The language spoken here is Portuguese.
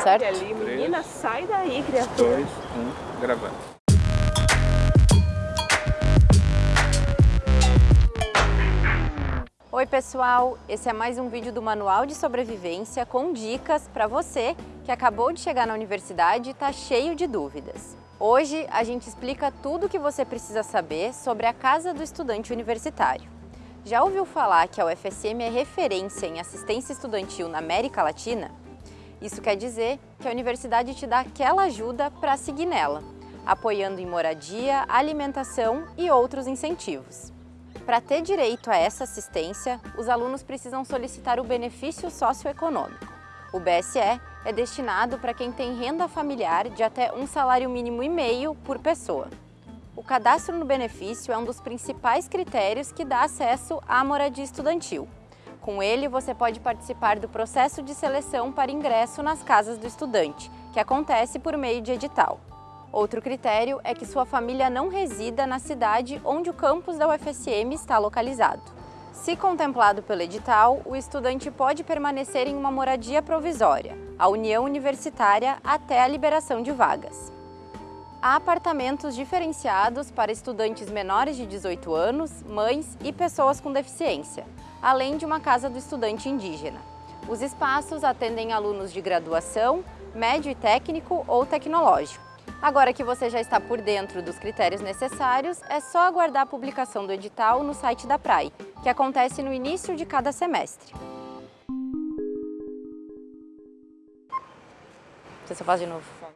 certo? E ali, menina, sai daí, criatura. Dois, um, gravando. Oi pessoal, esse é mais um vídeo do Manual de Sobrevivência com dicas para você que acabou de chegar na universidade e está cheio de dúvidas. Hoje a gente explica tudo o que você precisa saber sobre a Casa do Estudante Universitário. Já ouviu falar que a UFSM é referência em assistência estudantil na América Latina? Isso quer dizer que a universidade te dá aquela ajuda para seguir nela, apoiando em moradia, alimentação e outros incentivos. Para ter direito a essa assistência, os alunos precisam solicitar o benefício socioeconômico. O BSE é destinado para quem tem renda familiar de até um salário mínimo e meio por pessoa. O cadastro no benefício é um dos principais critérios que dá acesso à moradia estudantil. Com ele, você pode participar do processo de seleção para ingresso nas casas do estudante, que acontece por meio de edital. Outro critério é que sua família não resida na cidade onde o campus da UFSM está localizado. Se contemplado pelo edital, o estudante pode permanecer em uma moradia provisória, a União Universitária, até a liberação de vagas. Há apartamentos diferenciados para estudantes menores de 18 anos, mães e pessoas com deficiência, além de uma casa do estudante indígena. Os espaços atendem alunos de graduação, médio e técnico ou tecnológico. Agora que você já está por dentro dos critérios necessários, é só aguardar a publicação do edital no site da PRAE, que acontece no início de cada semestre. Você só faz de novo.